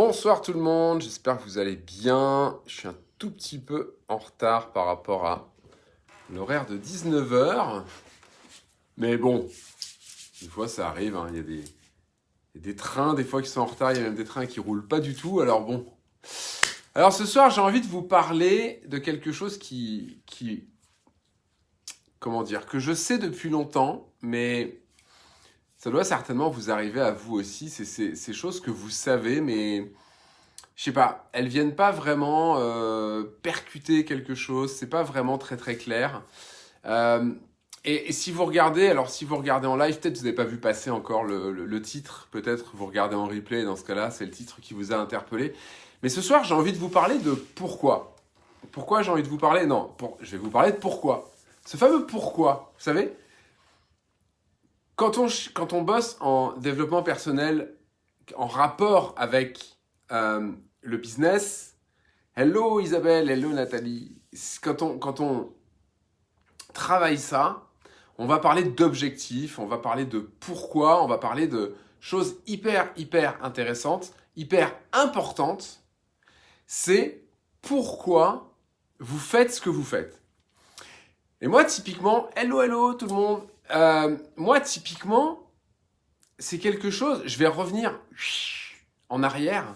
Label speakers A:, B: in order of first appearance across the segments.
A: Bonsoir tout le monde, j'espère que vous allez bien. Je suis un tout petit peu en retard par rapport à l'horaire de 19h. Mais bon, une fois ça arrive, hein. il, y a des, des trains des fois qui sont en retard, il y a même des trains qui roulent pas du tout, alors bon. Alors ce soir j'ai envie de vous parler de quelque chose qui, qui, comment dire, que je sais depuis longtemps, mais ça doit certainement vous arriver à vous aussi. C'est ces choses que vous savez, mais je sais pas, elles viennent pas vraiment euh, percuter quelque chose. C'est pas vraiment très très clair. Euh, et, si vous regardez, alors si vous regardez en live, peut-être vous n'avez pas vu passer encore le, titre. Peut-être vous regardez en replay. Dans ce cas-là, c'est le titre qui vous a interpellé. Mais ce soir, j'ai envie de vous parler de pourquoi. Pourquoi j'ai envie de vous parler? Non, pour, je vais vous parler de pourquoi. Ce fameux pourquoi, vous savez? Quand on, quand on bosse en développement personnel, en rapport avec euh, le business, hello Isabelle, hello Nathalie, quand on, quand on travaille ça, on va parler d'objectifs, on va parler de pourquoi, on va parler de choses hyper, hyper intéressantes, hyper importantes. C'est pourquoi vous faites ce que vous faites. Et moi, typiquement, hello, hello tout le monde, euh, moi, typiquement, c'est quelque chose, je vais revenir en arrière.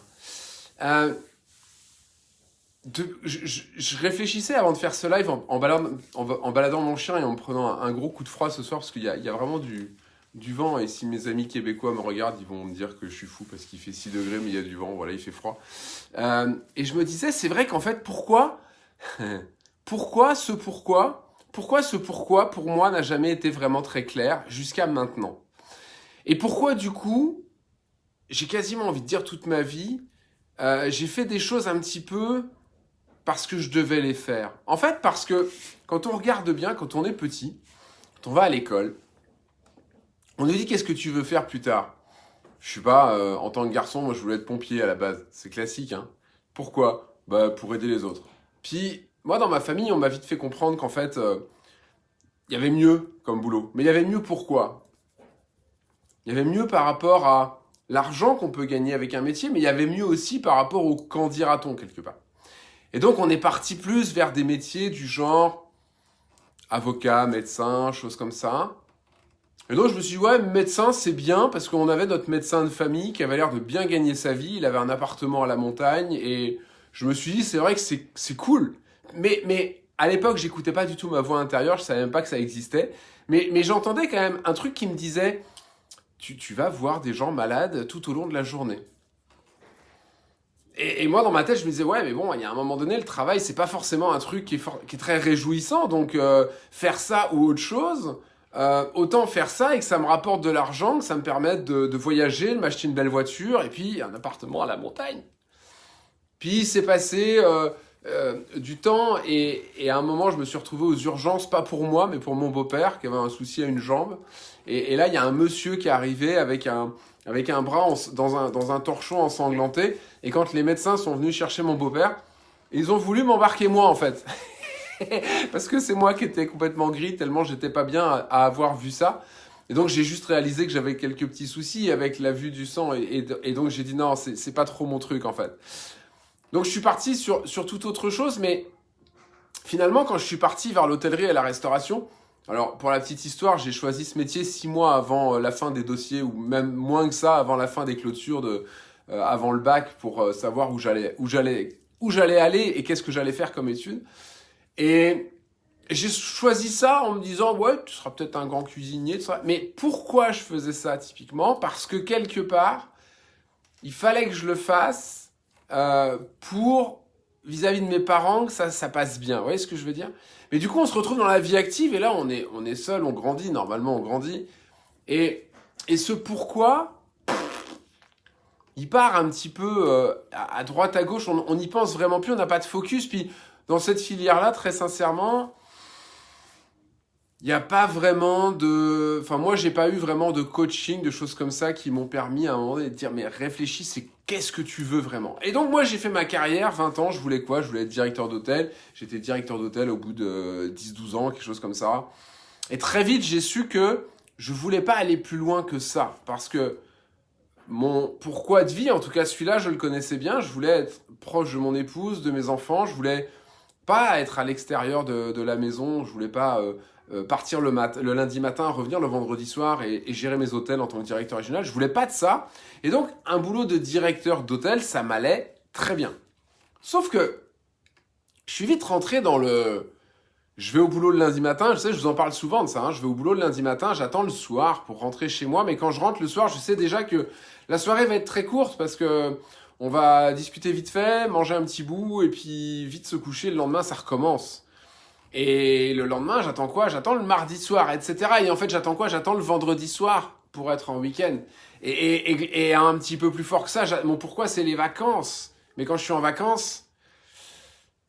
A: Euh, je, réfléchissais avant de faire ce live en, baladant, mon chien et en prenant un, gros coup de froid ce soir parce qu'il y, a vraiment du, vent et si mes amis québécois me regardent, ils vont me dire que je suis fou parce qu'il fait 6 degrés mais il y a du vent, voilà, il fait froid. Euh, et je me disais, c'est vrai qu'en fait, pourquoi Pourquoi ce pourquoi pourquoi ce pourquoi, pour moi, n'a jamais été vraiment très clair jusqu'à maintenant? Et pourquoi, du coup, j'ai quasiment envie de dire toute ma vie, euh, j'ai fait des choses un petit peu parce que je devais les faire. En fait, parce que quand on regarde bien, quand on est petit, quand on va à l'école, on nous dit qu'est-ce que tu veux faire plus tard? Je sais pas, euh, en tant que garçon, moi je voulais être pompier à la base. C'est classique, hein. Pourquoi? Bah pour aider les autres. Puis moi, dans ma famille, on m'a vite fait comprendre qu'en fait, euh, il y avait mieux comme boulot. Mais il y avait mieux pourquoi? Il y avait mieux par rapport à l'argent qu'on peut gagner avec un métier, mais il y avait mieux aussi par rapport au quand dira-t-on quelque part. Et donc, on est parti plus vers des métiers du genre avocat, médecin, choses comme ça. Et donc, je me suis dit, ouais, médecin, c'est bien, parce qu'on avait notre médecin de famille qui avait l'air de bien gagner sa vie. Il avait un appartement à la montagne, et je me suis dit, c'est vrai que c'est cool mais, mais à l'époque, j'écoutais pas du tout ma voix intérieure, je savais même pas que ça existait. Mais, mais j'entendais quand même un truc qui me disait tu, tu, vas voir des gens malades tout au long de la journée. Et, et, moi, dans ma tête, je me disais, ouais, mais bon, il y a un moment donné, le travail, c'est pas forcément un truc qui est, qui est très réjouissant. Donc, euh, faire ça ou autre chose, euh, autant faire ça et que ça me rapporte de l'argent, que ça me permette de, de voyager, de m'acheter une belle voiture et puis un appartement à la montagne. Puis, c'est passé... Euh, euh, du temps et, à un moment je me suis retrouvé aux urgences, pas pour moi mais pour mon beau-père qui avait un souci à une jambe. Et, là il y a un monsieur qui est arrivé avec un, avec un bras dans, un, dans un torchon ensanglanté. Et quand les médecins sont venus chercher mon beau-père ils ont voulu m'embarquer moi en fait. Parce que c'est moi qui étais complètement gris tellement j'étais pas bien à, avoir vu ça. Et donc j'ai juste réalisé que j'avais quelques petits soucis avec la vue du sang et, et donc j'ai dit non c'est pas trop mon truc en fait donc je suis parti sur, sur toute autre chose, mais finalement, quand je suis parti vers l'hôtellerie et la restauration, alors pour la petite histoire, j'ai choisi ce métier six mois avant euh, la fin des dossiers, ou même moins que ça, avant la fin des clôtures, de, euh, avant le bac, pour euh, savoir où j'allais où j'allais aller et qu'est-ce que j'allais faire comme étude. Et j'ai choisi ça en me disant, ouais, tu seras peut-être un grand cuisinier, ça. mais pourquoi je faisais ça typiquement? Parce que quelque part, il fallait que je le fasse euh, pour vis-à-vis de mes parents que ça, passe bien. Vous voyez ce que je veux dire? Mais du coup, on se retrouve dans la vie active et là, on est, seul, on grandit. Normalement, on grandit. Et, et ce pourquoi, il part un petit peu euh, à droite, à gauche. On n'y pense vraiment plus, on n'a pas de focus. Puis, dans cette filière-là, très sincèrement, il n'y a pas vraiment de... Enfin, moi, j'ai pas eu vraiment de coaching, de choses comme ça qui m'ont permis à un moment donné de dire, mais réfléchis, c'est qu'est-ce que tu veux vraiment? Et donc, moi, j'ai fait ma carrière, 20 ans, je voulais quoi? Je voulais être directeur d'hôtel. J'étais directeur d'hôtel au bout de 10-12 ans, quelque chose comme ça. Et très vite, j'ai su que je voulais pas aller plus loin que ça. Parce que mon pourquoi de vie, en tout cas celui-là, je le connaissais bien. Je voulais être proche de mon épouse, de mes enfants. Je voulais pas être à l'extérieur de, la maison. Je voulais pas euh, euh, partir le, lundi matin, revenir le vendredi soir et, gérer mes hôtels en tant que directeur régional. Je voulais pas de ça. Et donc, un boulot de directeur d'hôtel, ça m'allait très bien. Sauf que je suis vite rentré dans le je vais au boulot le lundi matin, je sais, je vous en parle souvent de ça, hein. je vais au boulot le lundi matin, j'attends le soir pour rentrer chez moi, mais quand je rentre le soir, je sais déjà que la soirée va être très courte parce que on va discuter vite fait, manger un petit bout et puis vite se coucher, le lendemain ça recommence. Et le lendemain, j'attends quoi? J'attends le mardi soir, etc. Et en fait, j'attends quoi? J'attends le vendredi soir pour être en week-end. Et, un petit peu plus fort que ça, mon pourquoi c'est les vacances? Mais quand je suis en vacances,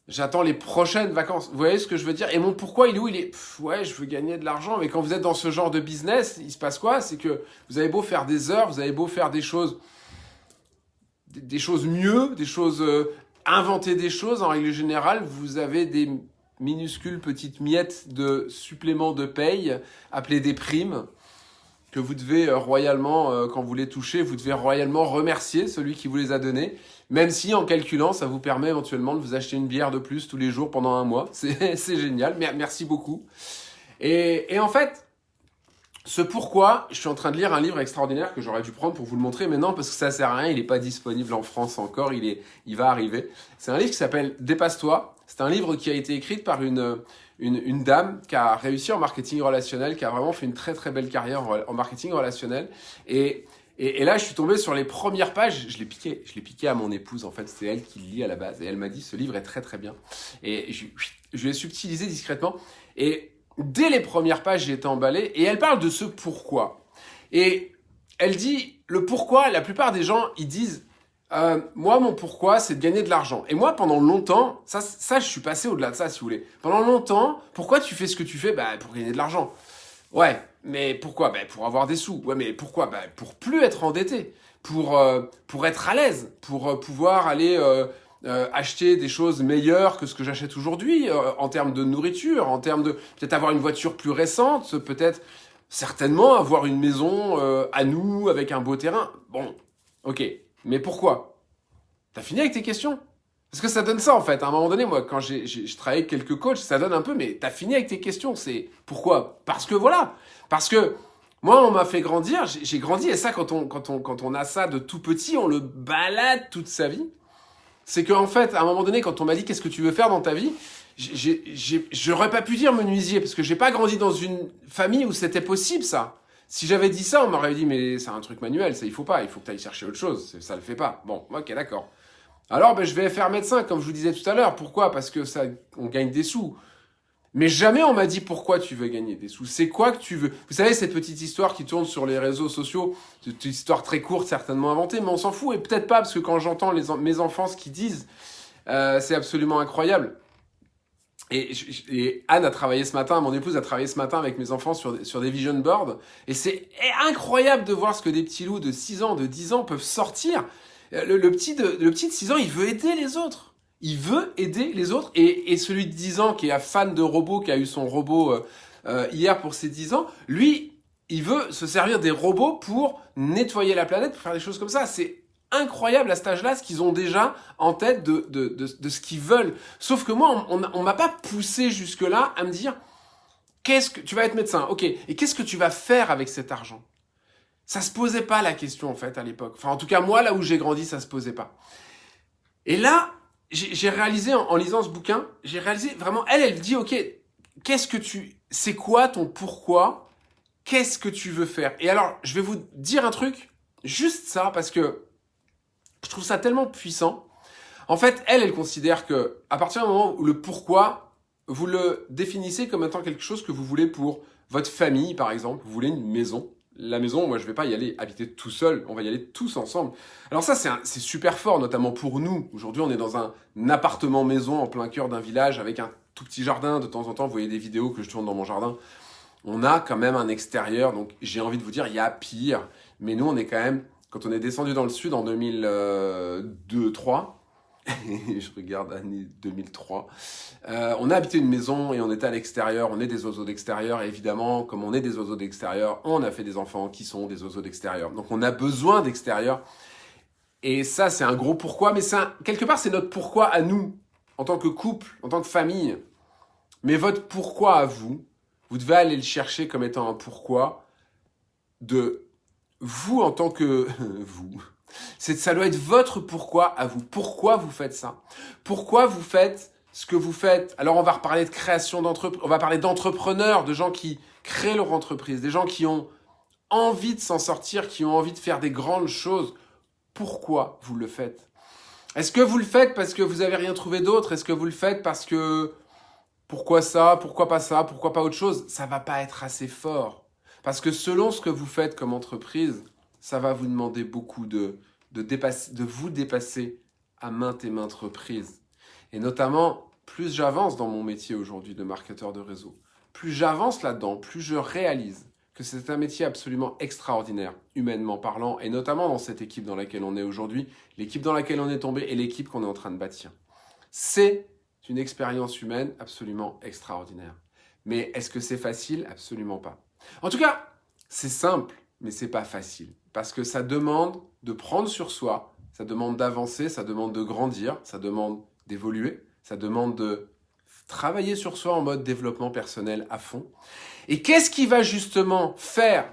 A: J'attends les prochaines vacances. Vous voyez ce que je veux dire? Et mon pourquoi, il est où? Il est, ouais, je veux gagner de l'argent. Mais quand vous êtes dans ce genre de business, il se passe quoi? C'est que vous avez beau faire des heures, vous avez beau faire des choses, des, choses mieux, des choses, euh, inventer des choses, en règle générale, vous avez des minuscules petites miettes de suppléments de paye, appelées des primes, que vous devez euh, royalement, euh, quand vous les touchez, vous devez royalement remercier celui qui vous les a donnés. Même si en calculant, ça vous permet éventuellement de vous acheter une bière de plus tous les jours pendant un mois. C'est génial, merci beaucoup. Et, en fait, ce pourquoi, je suis en train de lire un livre extraordinaire que j'aurais dû prendre pour vous le montrer, mais non, parce que ça sert à rien, il n'est pas disponible en France encore, il, est, il va arriver. C'est un livre qui s'appelle Dépasse-toi. C'est un livre qui a été écrit par une, une, dame qui a réussi en marketing relationnel, qui a vraiment fait une très très belle carrière en marketing relationnel. Et et, là, je suis tombé sur les premières pages. Je l'ai piqué. Je l'ai piqué à mon épouse. En fait, c'est elle qui lit à la base. Et elle m'a dit, ce livre est très très bien. Et je, je l'ai subtilisé discrètement. Et dès les premières pages, j'ai été emballé. Et elle parle de ce pourquoi. Et elle dit, le pourquoi, la plupart des gens, ils disent, euh, moi, mon pourquoi, c'est de gagner de l'argent. Et moi, pendant longtemps, ça, ça, je suis passé au-delà de ça, si vous voulez. Pendant longtemps, pourquoi tu fais ce que tu fais? Bah, Pour gagner de l'argent. Ouais, mais pourquoi? Ben, Pour avoir des sous. Ouais, mais pourquoi? Ben, Pour plus être endetté, pour, euh, pour être à l'aise, pour euh, pouvoir aller acheter des choses meilleures que ce que j'achète aujourd'hui, en termes de nourriture, en termes de peut-être avoir une voiture plus récente, peut-être certainement avoir une maison à nous avec un beau terrain. Bon, ok, mais pourquoi? T'as fini avec tes questions? Parce que ça donne ça en fait. À un moment donné, moi, quand j'ai travaillé avec quelques coachs, ça donne un peu, mais t'as fini avec tes questions. C'est pourquoi? Parce que voilà. Parce que moi, on m'a fait grandir. J'ai grandi et ça, quand on, quand, on, quand on a ça de tout petit, on le balade toute sa vie. C'est qu'en fait, à un moment donné, quand on m'a dit qu'est-ce que tu veux faire dans ta vie, j'aurais pas pu dire menuisier parce que j'ai pas grandi dans une famille où c'était possible ça. Si j'avais dit ça, on m'aurait dit mais c'est un truc manuel, ça il faut pas, il faut que tu ailles chercher autre chose, ça le fait pas. Bon, ok, d'accord. Alors, ben, je vais faire médecin, comme je vous disais tout à l'heure. Pourquoi? Parce que ça, on gagne des sous. Mais jamais on m'a dit pourquoi tu veux gagner des sous. C'est quoi que tu veux? Vous savez, cette petite histoire qui tourne sur les réseaux sociaux, cette histoire très courte, certainement inventée, mais on s'en fout. Et peut-être pas, parce que quand j'entends mes enfants ce qu'ils disent, euh, c'est absolument incroyable. Et, Anne a travaillé ce matin, mon épouse a travaillé ce matin avec mes enfants sur, sur des vision boards. Et c'est incroyable de voir ce que des petits loups de 6 ans, de 10 ans peuvent sortir le, petit de, le petit de 6 ans, il veut aider les autres. Il veut aider les autres. Et, celui de 10 ans qui est fan de robots, qui a eu son robot euh, euh, hier pour ses 10 ans, lui, il veut se servir des robots pour nettoyer la planète, pour faire des choses comme ça. C'est incroyable à cet âge-là ce qu'ils ont déjà en tête de, de, de, ce qu'ils veulent. Sauf que moi, on, on m'a pas poussé jusque-là à me dire, qu'est-ce que tu vas être médecin, ok, et qu'est-ce que tu vas faire avec cet argent? Ça se posait pas la question en fait à l'époque. Enfin en tout cas moi là où j'ai grandi ça se posait pas. Et là j'ai réalisé en, lisant ce bouquin, j'ai réalisé vraiment elle elle dit ok qu'est-ce que tu c'est quoi ton pourquoi? Qu'est-ce que tu veux faire? Et alors je vais vous dire un truc juste ça parce que je trouve ça tellement puissant. En fait elle elle considère que à partir du moment où le pourquoi vous le définissez comme étant quelque chose que vous voulez pour votre famille par exemple, vous voulez une maison la maison, moi je vais pas y aller habiter tout seul, on va y aller tous ensemble. Alors ça c'est super fort, notamment pour nous. Aujourd'hui on est dans un appartement maison en plein cœur d'un village avec un tout petit jardin. De temps en temps vous voyez des vidéos que je tourne dans mon jardin. On a quand même un extérieur, donc j'ai envie de vous dire, il y a pire. Mais nous on est quand même, quand on est descendu dans le sud en 2002-2003, je regarde année 2003. Euh, on a habité une maison et on était à l'extérieur, on est des oiseaux d'extérieur, évidemment, comme on est des oiseaux d'extérieur, on a fait des enfants qui sont des oiseaux d'extérieur. Donc on a besoin d'extérieur. Et ça, c'est un gros pourquoi, mais un, quelque part, c'est notre pourquoi à nous, en tant que couple, en tant que famille. Mais votre pourquoi à vous, vous devez aller le chercher comme étant un pourquoi de vous en tant que vous. C'est ça doit être votre pourquoi à vous. Pourquoi vous faites ça? Pourquoi vous faites ce que vous faites? Alors on va reparler de création d'entreprise, on va parler d'entrepreneurs, de gens qui créent leur entreprise, des gens qui ont envie de s'en sortir, qui ont envie de faire des grandes choses. Pourquoi vous le faites? Est-ce que vous le faites parce que vous avez rien trouvé d'autre? Est-ce que vous le faites parce que pourquoi ça? Pourquoi pas ça? Pourquoi pas autre chose? Ça va pas être assez fort. Parce que selon ce que vous faites comme entreprise, ça va vous demander beaucoup de, vous dépasser à maintes et maintes reprises. Et notamment, plus j'avance dans mon métier aujourd'hui de marketeur de réseau, plus j'avance là-dedans, plus je réalise que c'est un métier absolument extraordinaire, humainement parlant, et notamment dans cette équipe dans laquelle on est aujourd'hui, l'équipe dans laquelle on est tombé et l'équipe qu'on est en train de bâtir. C'est une expérience humaine absolument extraordinaire. Mais est-ce que c'est facile? Absolument pas. En tout cas, c'est simple, mais c'est pas facile. Parce que ça demande de prendre sur soi, ça demande d'avancer, ça demande de grandir, ça demande d'évoluer, ça demande de travailler sur soi en mode développement personnel à fond. Et qu'est-ce qui va justement faire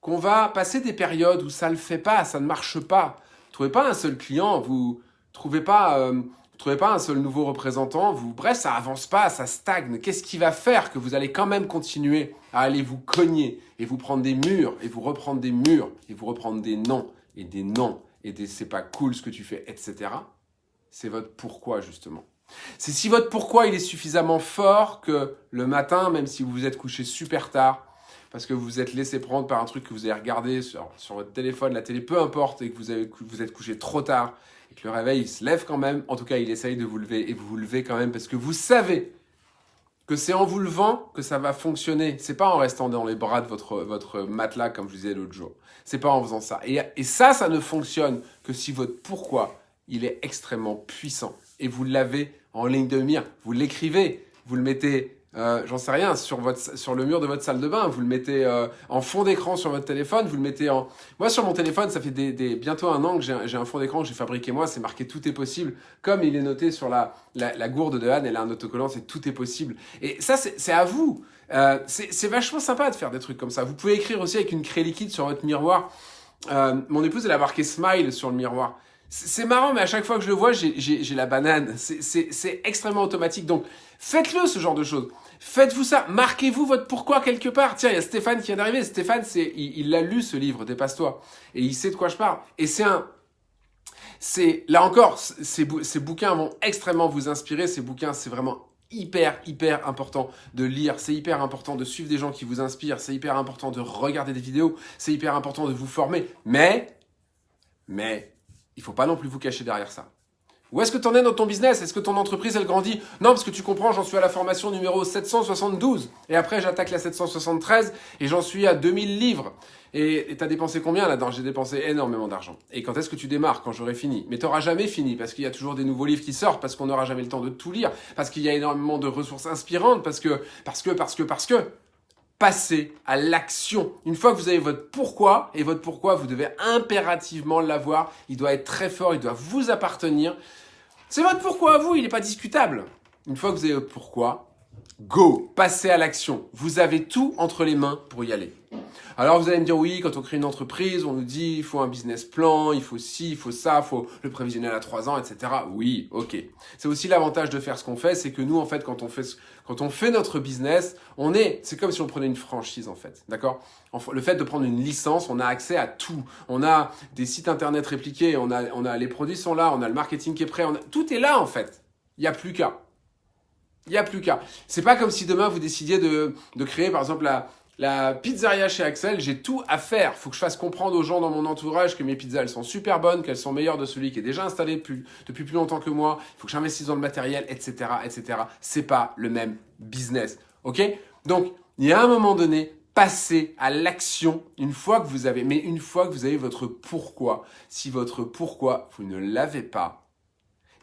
A: qu'on va passer des périodes où ça ne le fait pas, ça ne marche pas? Vous trouvez pas un seul client, vous trouvez pas euh, vous trouvez pas un seul nouveau représentant, vous, bref, ça avance pas, ça stagne. Qu'est-ce qui va faire que vous allez quand même continuer à aller vous cogner et vous prendre des murs et vous reprendre des murs et vous reprendre des noms et des noms et des c'est pas cool ce que tu fais, etc. C'est votre pourquoi justement. C'est si votre pourquoi il est suffisamment fort que le matin, même si vous vous êtes couché super tard, parce que vous vous êtes laissé prendre par un truc que vous avez regardé sur, votre téléphone, la télé, peu importe, et que vous, vous êtes couché trop tard, et que le réveil, il se lève quand même. En tout cas, il essaye de vous lever et vous vous levez quand même parce que vous savez que c'est en vous levant que ça va fonctionner. C'est pas en restant dans les bras de votre, votre matelas, comme je vous disais l'autre jour. C'est pas en faisant ça. Et, et ça, ça ne fonctionne que si votre pourquoi, il est extrêmement puissant. Et vous l'avez en ligne de mire. Vous l'écrivez, vous le mettez euh, j'en sais rien, sur, votre, sur le mur de votre salle de bain, vous le mettez euh, en fond d'écran sur votre téléphone, vous le mettez en... Moi, sur mon téléphone, ça fait bientôt un an que j'ai un fond d'écran que j'ai fabriqué moi, c'est marqué « Tout est possible ». Comme il est noté sur la, la, la, gourde de Anne, elle a un autocollant, c'est « Tout est possible ». Et ça, c'est à vous. Euh, c'est vachement sympa de faire des trucs comme ça. Vous pouvez écrire aussi avec une craie liquide sur votre miroir. Euh, mon épouse, elle a marqué « Smile » sur le miroir. C'est marrant, mais à chaque fois que je le vois, j'ai la banane. C'est extrêmement automatique. Donc, faites-le, ce genre de choses. Faites-vous ça. Marquez-vous votre pourquoi quelque part. Tiens, il y a Stéphane qui vient d'arriver. Stéphane, c'est, il l'a lu, ce livre, Dépasse-toi. Et il sait de quoi je parle. Et c'est un... C'est, là encore, ces, ces bouquins vont extrêmement vous inspirer. Ces bouquins, c'est vraiment hyper, hyper important de lire, c'est hyper important de suivre des gens qui vous inspirent, c'est hyper important de regarder des vidéos, c'est hyper important de vous former. Mais, mais, il faut pas non plus vous cacher derrière ça. Où est-ce que tu en es dans ton business? Est-ce que ton entreprise, elle grandit? Non, parce que tu comprends, j'en suis à la formation numéro 772. Et après, j'attaque la 773 et j'en suis à 2000 livres. Et tu as dépensé combien là-dedans? J'ai dépensé énormément d'argent. Et quand est-ce que tu démarres? Quand j'aurai fini. Mais tu n'auras jamais fini parce qu'il y a toujours des nouveaux livres qui sortent, parce qu'on n'aura jamais le temps de tout lire, parce qu'il y a énormément de ressources inspirantes, parce que, parce que, parce que, parce que passez à l'action. Une fois que vous avez votre pourquoi, et votre pourquoi, vous devez impérativement l'avoir. Il doit être très fort, il doit vous appartenir. C'est votre pourquoi à vous, il n'est pas discutable. Une fois que vous avez votre pourquoi, go, passez à l'action. Vous avez tout entre les mains pour y aller. Alors vous allez me dire, oui, quand on crée une entreprise, on nous dit, il faut un business plan, il faut ci, il faut ça, il faut le prévisionnel à trois ans, etc. Oui, ok. C'est aussi l'avantage de faire ce qu'on fait, c'est que nous, en fait, quand on fait, quand on fait notre business, on est, c'est comme si on prenait une franchise, en fait, d'accord? Le fait de prendre une licence, on a accès à tout. On a des sites internet répliqués, on a, on a les produits sont là, on a le marketing qui est prêt, tout est là, en fait. Il n'y a plus qu'à. Il n'y a plus qu'à. C'est pas comme si demain vous décidiez de, de créer, par exemple, la, la pizzeria chez Axel, j'ai tout à faire. Faut que je fasse comprendre aux gens dans mon entourage que mes pizzas, elles sont super bonnes, qu'elles sont meilleures de celui qui est déjà installé depuis, plus longtemps que moi. Faut que j'investisse dans le matériel, etc., etc. C'est pas le même business. OK? Donc, il y a un moment donné, passez à l'action une fois que vous avez, mais une fois que vous avez votre pourquoi. Si votre pourquoi, vous ne l'avez pas,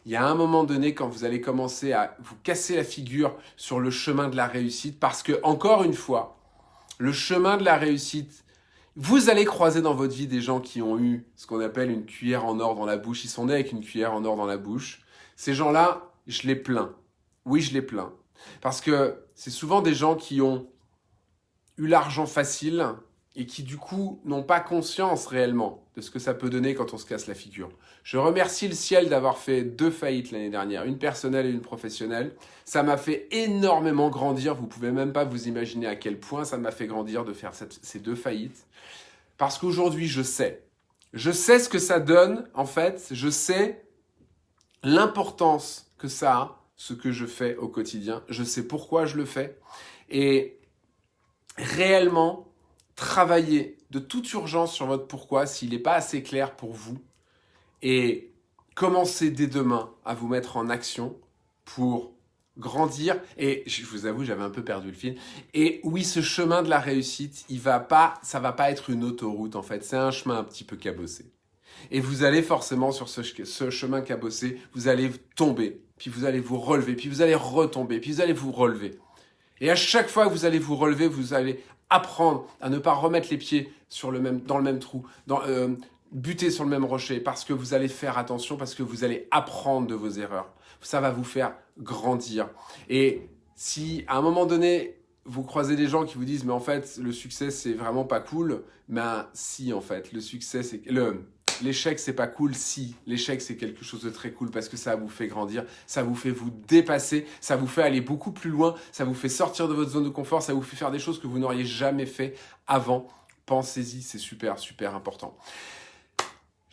A: il y a un moment donné quand vous allez commencer à vous casser la figure sur le chemin de la réussite parce que, encore une fois, le chemin de la réussite, vous allez croiser dans votre vie des gens qui ont eu ce qu'on appelle une cuillère en or dans la bouche. Ils sont nés avec une cuillère en or dans la bouche. Ces gens-là, je les plains. Oui, je les plains. Parce que c'est souvent des gens qui ont eu l'argent facile et qui du coup n'ont pas conscience réellement de ce que ça peut donner quand on se casse la figure. Je remercie le ciel d'avoir fait deux faillites l'année dernière, une personnelle et une professionnelle. Ça m'a fait énormément grandir, vous pouvez même pas vous imaginer à quel point ça m'a fait grandir de faire ces deux faillites. Parce qu'aujourd'hui, je sais. Je sais ce que ça donne, en fait, je sais l'importance que ça a, ce que je fais au quotidien. Je sais pourquoi je le fais. Et réellement, travailler de toute urgence sur votre pourquoi s'il n'est pas assez clair pour vous et commencer dès demain à vous mettre en action pour grandir. Et je vous avoue j'avais un peu perdu le fil. Et oui ce chemin de la réussite il va pas ça va pas être une autoroute en fait. C'est un chemin un petit peu cabossé. Et vous allez forcément sur ce, ce chemin cabossé vous allez tomber puis vous allez vous relever puis vous allez retomber puis vous allez vous relever. Et à chaque fois que vous allez vous relever vous allez apprendre à ne pas remettre les pieds sur le même, dans le même trou, dans, euh, buter sur le même rocher, parce que vous allez faire attention, parce que vous allez apprendre de vos erreurs. Ça va vous faire grandir. Et si à un moment donné, vous croisez des gens qui vous disent « mais en fait, le succès, c'est vraiment pas cool », ben si, en fait, le succès, c'est... le L'échec, c'est pas cool si. L'échec, c'est quelque chose de très cool parce que ça vous fait grandir, ça vous fait vous dépasser, ça vous fait aller beaucoup plus loin, ça vous fait sortir de votre zone de confort, ça vous fait faire des choses que vous n'auriez jamais fait avant. Pensez-y, c'est super, super important.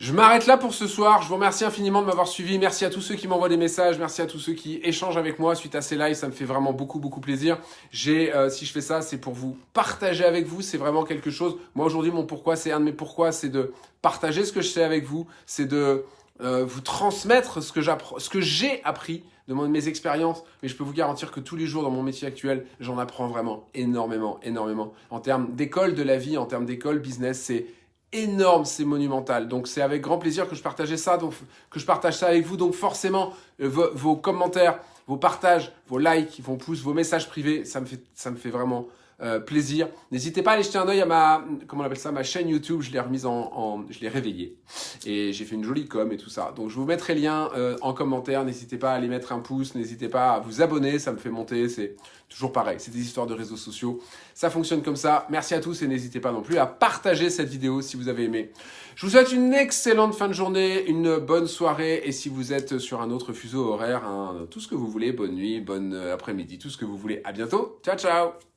A: Je m'arrête là pour ce soir. Je vous remercie infiniment de m'avoir suivi. Merci à tous ceux qui m'envoient des messages. Merci à tous ceux qui échangent avec moi suite à ces lives. Ça me fait vraiment beaucoup, beaucoup plaisir. J'ai, euh, si je fais ça, c'est pour vous partager avec vous. C'est vraiment quelque chose. Moi, aujourd'hui, mon pourquoi, c'est un de mes pourquoi, c'est de partager ce que je sais avec vous. C'est de euh, vous transmettre ce que j'apprends, ce que j'ai appris de mes expériences. Mais je peux vous garantir que tous les jours dans mon métier actuel, j'en apprends vraiment énormément, énormément. En termes d'école de la vie, en termes d'école business, c'est énorme, c'est monumental. Donc c'est avec grand plaisir que je partageais ça, donc que je partage ça avec vous. Donc forcément, euh, vos, commentaires, vos partages, vos likes, vos pouces, vos messages privés, ça me fait, ça me fait vraiment euh, plaisir. N'hésitez pas à aller jeter un oeil à ma, comment on appelle ça, ma chaîne YouTube. Je l'ai remise en, je l'ai réveillée et j'ai fait une jolie com et tout ça. Donc je vous mettrai lien euh, en commentaire. N'hésitez pas à aller mettre un pouce. N'hésitez pas à vous abonner. Ça me fait monter. C'est toujours pareil. C'est des histoires de réseaux sociaux. Ça fonctionne comme ça. Merci à tous et n'hésitez pas non plus à partager cette vidéo si vous avez aimé. Je vous souhaite une excellente fin de journée, une bonne soirée et si vous êtes sur un autre fuseau horaire, tout ce que vous voulez, bonne nuit, bonne euh, après-midi, tout ce que vous voulez. À bientôt. Ciao, ciao